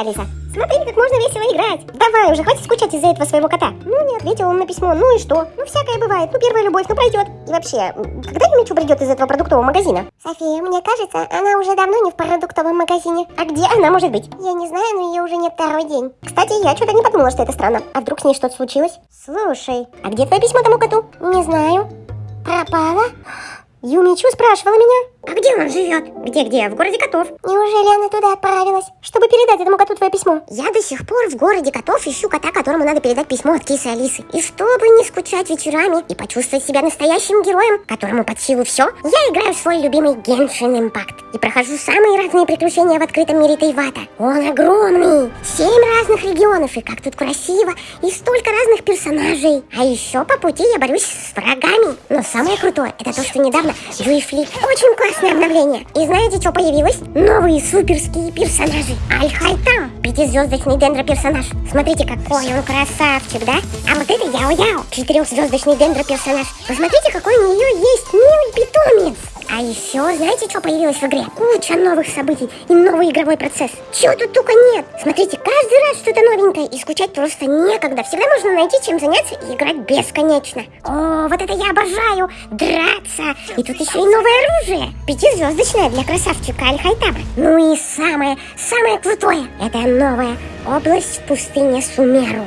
Алиса. Смотри, как можно весело играть. Давай уже, хватит скучать из-за этого своего кота. Ну, не ответил он на письмо, ну и что? Ну, всякое бывает. Ну, первая любовь, ну пройдет. И вообще, когда Юмичу придет из этого продуктового магазина? София, мне кажется, она уже давно не в продуктовом магазине. А где она может быть? Я не знаю, но ее уже нет второй день. Кстати, я что-то не подумала, что это странно. А вдруг с ней что-то случилось? Слушай, а где твое письмо тому коту? Не знаю. Пропала? Юмичу спрашивала меня. А где он живет? Где-где? В городе котов. Неужели она туда отправилась, чтобы передать этому коту твое письмо? Я до сих пор в городе котов ищу кота, которому надо передать письмо от кисы Алисы. И чтобы не скучать вечерами и почувствовать себя настоящим героем, которому под силу все, я играю в свой любимый Геншин Импакт и прохожу самые разные приключения в открытом мире Тайвата. Он огромный! Семь разных регионов, и как тут красиво, и столько разных персонажей. А еще по пути я борюсь с врагами. Но самое крутое, это то, что недавно Юифли очень классно классное обновление. И знаете, что появилось? Новые суперские персонажи. Аль-Хайтам, пятизвездочный дендро-персонаж. Смотрите, какой он красавчик, да? А вот это Яо-Яо, четырехзвездочный дендро-персонаж. Посмотрите, какой у нее есть милый питомец. А еще, знаете, что появилось в игре? Куча новых событий и новый игровой процесс. Чего тут только нет. Смотрите, каждый раз что-то новенькое, и скучать просто некогда. Всегда можно найти чем заняться и играть бесконечно. О, вот это я обожаю! Драться! И тут еще и новое оружие. Пятизвездочное для красавчика Аль-Хайтаба. Ну и самое, самое крутое, это новая область в пустыне Сумеру.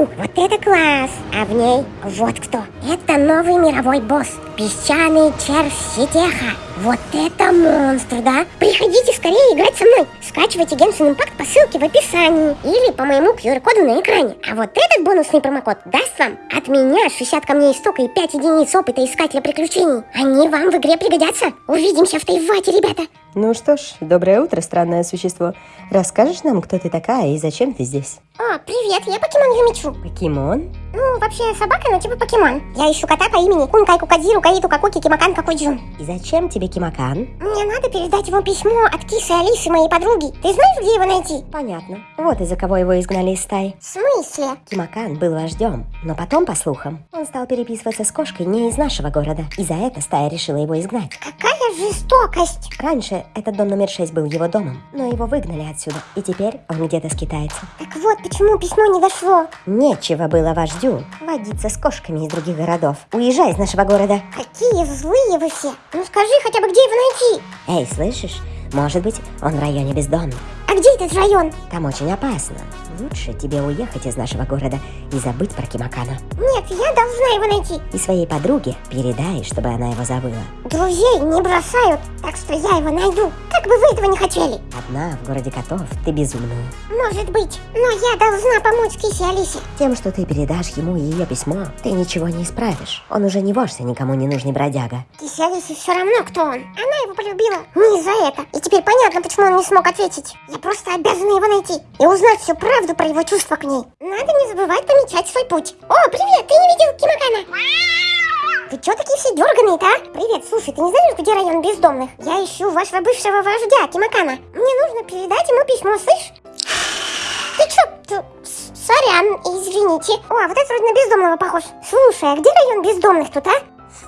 Вот это класс! А в ней вот кто. Это новый мировой босс. Песчаный червь Ситеха. Вот это монстр, да? Приходите скорее играть со мной. Скачивайте Genshin Impact по ссылке в описании или по моему QR-коду на экране. А вот этот бонусный промокод даст вам от меня 60 камней истока и 5 единиц опыта искателя приключений. Они вам в игре пригодятся. Увидимся в Тайвате, ребята. Ну что ж, доброе утро, странное существо. Расскажешь нам, кто ты такая и зачем ты здесь? О, привет, я покемон Юмичу. Покемон? Ну, вообще собака, но типа покемон. Я ищу кота по имени Кункай Кукадзиру Каиту Какуки Кимакан Какуджун. И зачем тебе Кимакан? Мне надо передать ему письмо от кисы Алисы, моей подруги. Ты знаешь, где его найти? Понятно. Вот из-за кого его изгнали из стаи. В смысле? Кимакан был вождем, но потом, по слухам, он стал переписываться с кошкой не из нашего города. И за это стая решила его изгнать. Какая жестокость! Раньше этот дом номер 6 был его домом, но его выгнали отсюда, и теперь он где-то скитается. Так вот, почему письмо не дошло? Нечего было вождю водиться с кошками из других городов. Уезжай из нашего города. Какие злые вы все! Ну скажи хотя бы, где его найти? Эй, слышишь? Может быть, он в районе бездомных. А где этот район? Там очень опасно. Лучше тебе уехать из нашего города и забыть про Кимакана. Нет, я должна его найти. И своей подруге передай, чтобы она его забыла. Друзей не бросают, так что я его найду. Как бы вы этого не хотели. Одна в городе котов ты безумная. Может быть, но я должна помочь Кисе Алисе. Тем, что ты передашь ему ее письмо, ты ничего не исправишь. Он уже не вождь, никому не нужный бродяга. Кисе Алисе все равно, кто он. Она его полюбила. Не за это. И теперь понятно, почему он не смог ответить. Я просто обязана его найти и узнать всю правду про его чувства к ней. Надо не забывать помечать свой путь. О, привет, ты не видел Кимакана? Вы чё такие все дерганые-то, а? Привет, слушай, ты не знаешь, где район бездомных? Я ищу вашего бывшего вождя, Кимакана. Мне нужно передать ему письмо, слышь? Ты чё? Ты... Сорян, извините. О, а вот это вроде на бездомного похож. Слушай, а где район бездомных тут, а?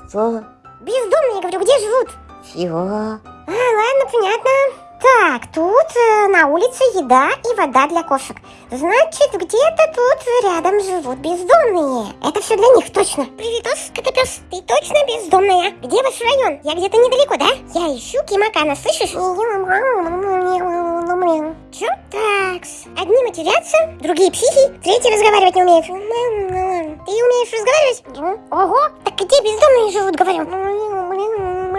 Что? Бездомные, говорю, где живут? Чего? А, ладно, понятно. Так, тут э, на улице еда и вода для кошек. Значит, где-то тут рядом живут бездомные. Это все для них, точно. Привитос, котопес, ты точно бездомная? Где ваш район? Я где-то недалеко, да? Я ищу Кимакана, слышишь? Чё? Такс. Одни матерятся, другие психи, третьи разговаривать не умеют. Ты умеешь разговаривать? Ого, так где бездомные живут, говорю?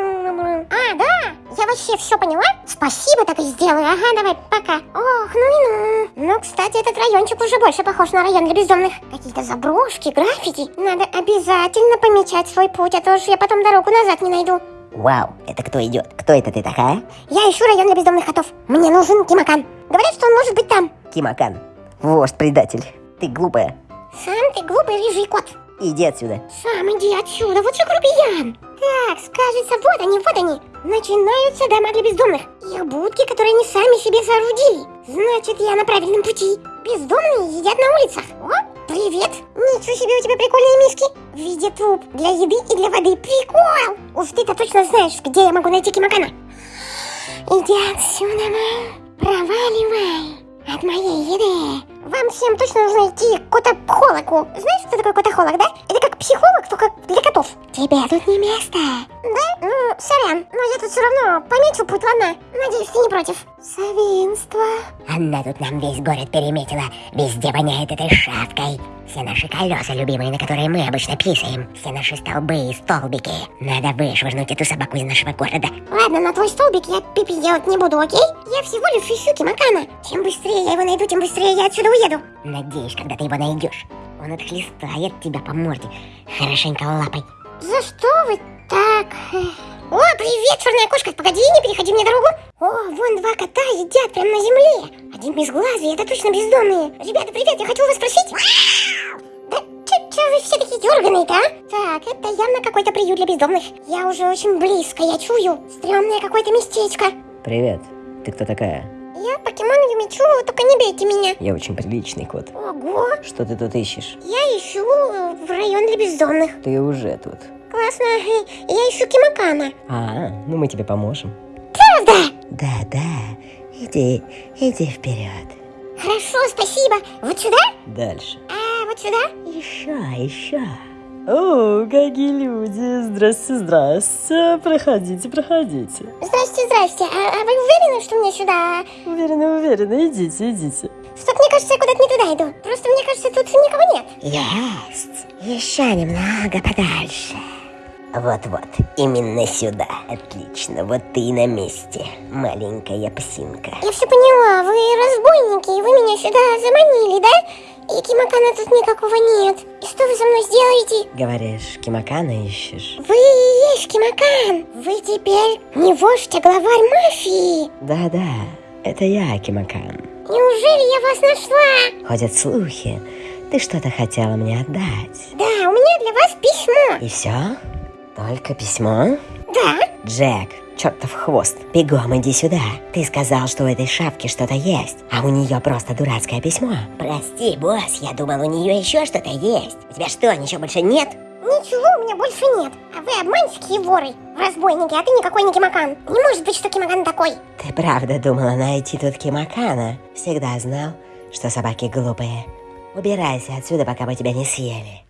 А, вообще все поняла. Спасибо, так и сделаю. Ага, давай, пока. Ох, ну и ну. Ну, кстати, этот райончик уже больше похож на район для бездомных. Какие-то заброшки, граффити. Надо обязательно помечать свой путь, а то уж я потом дорогу назад не найду. Вау, это кто идет? Кто это ты такая? Я ищу район для бездомных котов. Мне нужен Кимакан. Говорят, что он может быть там. Кимакан. Вождь-предатель. Ты глупая. Сам ты глупый рыжий кот. Иди отсюда. Сам иди отсюда, вот же грубиян. Так, скажется, вот они, вот они. Начинаются дома для бездомных. Их будки, которые они сами себе соорудили. Значит, я на правильном пути. Бездомные едят на улицах. О, привет. Ничего себе у тебя прикольные миски. В виде труб для еды и для воды. Прикол. Уж ты-то точно знаешь, где я могу найти Кимакана. Иди отсюда, ма. Проваливай. от моей еды. Вам всем точно нужно идти к котопхологу. Знаешь, что такое котохолог, да? Это психолог, только для котов. Тебе тут не место. Да? Ну, сорян, но я тут все равно помечу путь, ладно? Надеюсь, ты не против. Свинство. Она тут нам весь город переметила. Везде воняет этой шавкой. Все наши колеса любимые, на которые мы обычно писаем. Все наши столбы и столбики. Надо вышвырнуть эту собаку из нашего города. Ладно, на твой столбик я пипи делать не буду, окей? Я всего лишь ищу Кимакана. Чем быстрее я его найду, тем быстрее я отсюда уеду. Надеюсь, когда ты его найдешь, он отхлестает тебя по морде. Хорошенько лапой. За что вы так? О, привет, черная кошка, погоди, не переходи мне дорогу. О, вон два кота едят прямо на земле. Один безглазый, это точно бездомные. Ребята, привет, я хочу вас спросить. Да че, вы все такие дерганые-то, а? Так, это явно какой-то приют для бездомных. Я уже очень близко, я чую. Стрёмное какое-то местечко. Привет, ты кто такая? Я покемон Юмичу, только не бейте меня. Я очень приличный кот. Ого, Что ты тут ищешь? я ищу э, в район для бездомных. Ты уже тут. Классно, я ищу Кимакана. А, ну мы тебе поможем. Правда? Да-да, иди, иди вперед. Хорошо, спасибо. Вот сюда? Дальше. А, вот сюда? Еще, еще. О, какие люди! Здрасте, здрасте. Проходите, проходите. Здрасте, здрасте. А, а вы уверены, что мне сюда? Уверена, уверена, идите, идите. Что-то мне кажется, я куда-то не туда иду. Просто мне кажется, тут никого нет. Есть. Еще немного подальше. Вот-вот, именно сюда. Отлично, вот ты и на месте, маленькая псинка. Я все поняла, вы разбойники, и вы меня сюда заманили, да? И Кимакана тут никакого нет. И что вы со мной сделаете? Говоришь, Кимакана ищешь? Вы и есть Кимакан. Вы теперь не вождь, а главарь мафии. Да-да, это я, Кимакан. Неужели я вас нашла? Ходят слухи. Ты что-то хотела мне отдать. Да, у меня для вас письмо. И все? Только письмо? Да? Джек, чертов хвост, бегом иди сюда. Ты сказал, что у этой шапки что-то есть, а у нее просто дурацкое письмо. Прости, босс, я думал, у нее еще что-то есть. У тебя что, ничего больше нет? Ничего у меня больше нет. А вы обманщики и воры. Разбойники, а ты никакой не Кимакан. Не может быть, что Кимакан такой. Ты правда думала найти тут Кимакана? Всегда знал, что собаки глупые. Убирайся отсюда, пока мы тебя не съели.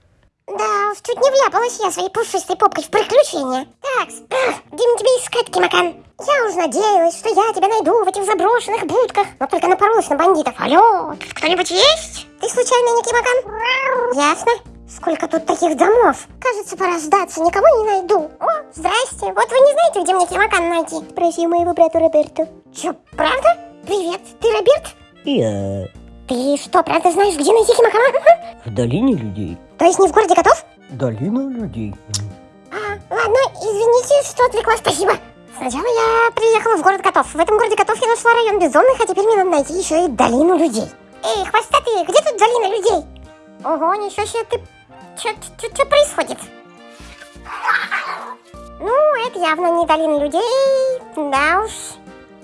Уж чуть не вляпалась я своей пушистой попкой в приключения. Так, где мне тебя искать, Кимакан? Я уж надеялась, что я тебя найду в этих заброшенных будках, но только напоролась на бандитов. Алло, тут кто-нибудь есть? Ты случайно не Кимакан? Ясно. Сколько тут таких домов? Кажется, пора сдаться, никого не найду. О, здрасте. Вот вы не знаете, где мне Кимакан найти? Спроси моего брата Роберто. Чё, правда? Привет, ты Роберт? Я Ты что, правда знаешь, где найти Кимакана? в долине людей. То есть не в городе котов? Долина людей. А, ладно, извините, что отвлекла, спасибо. Сначала я приехала в город котов. В этом городе котов я нашла район бездомных, а теперь мне надо найти еще и долину людей. Эй, хвостатые, где тут долина людей? Ого, ничего себе, ты... Что происходит? Ну, это явно не долина людей. Да уж.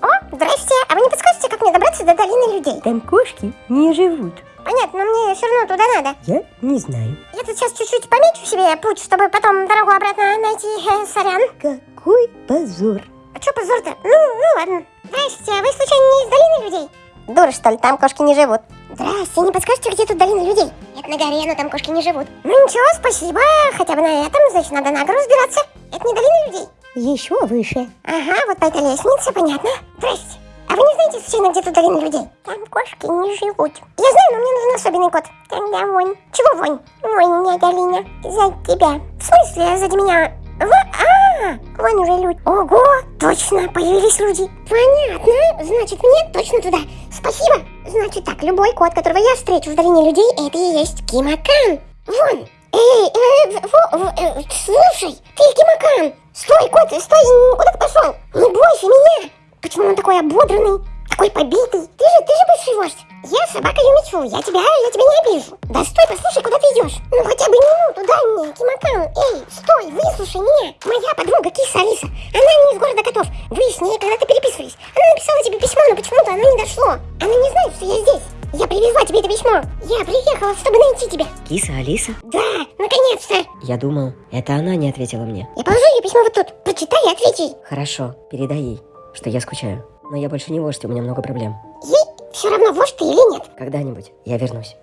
О, здрасте. А вы не подскажете, как мне добраться до долины людей? Там кошки не живут. Понятно, но мне все равно туда надо. Я не знаю. Я тут сейчас чуть-чуть помечу себе путь, чтобы потом дорогу обратно найти. Сорян. Какой позор. А чё позор-то? Ну, ну ладно. Здрасте, а вы случайно не из долины людей? Дура, что ли, там кошки не живут. Здрасте, не подскажете, где тут долина людей? Это на горе, но там кошки не живут. Ну ничего, спасибо. Хотя бы на этом, значит, надо на гору взбираться. Это не долина людей? Еще выше. Ага, вот по этой лестнице, понятно. Здрасте. А вы не знаете, случайно, где тут долина людей? Там кошки не живут. Я знаю, но мне нужен особенный кот. Тогда вонь. Чего вонь? Вонь, не долина. За тебя. В смысле, сзади меня? Во... А, вон уже люди. Ого, точно, появились люди. Понятно, значит, мне точно туда. Спасибо. Значит так, любой кот, которого я встречу в долине людей, это и есть Кимакан. Вон. Эй, э, в- э, слушай, ты Кимакан. Стой, кот, стой, куда ты пошел? Не бойся меня. Почему он такой ободранный, такой побитый? Ты же, ты же бывший вождь. Я собака Юмичу, я тебя, я тебя не обижу. Да стой, послушай, куда ты идешь? Ну хотя бы минуту дай мне, Кимакан. Эй, стой, выслушай меня. Моя подруга Киса Алиса, она не из города котов. Вы с ней когда-то переписывались. Она написала тебе письмо, но почему-то оно не дошло. Она не знает, что я здесь. Это письмо. Я приехала, чтобы найти тебя. Киса Алиса? Да, наконец-то. Я думал, это она не ответила мне. Я положу ее письмо вот тут. Прочитай и ответь ей. Хорошо, передай ей, что я скучаю. Но я больше не вождь, у меня много проблем. Ей Все равно врешь ты или нет. Когда-нибудь я вернусь.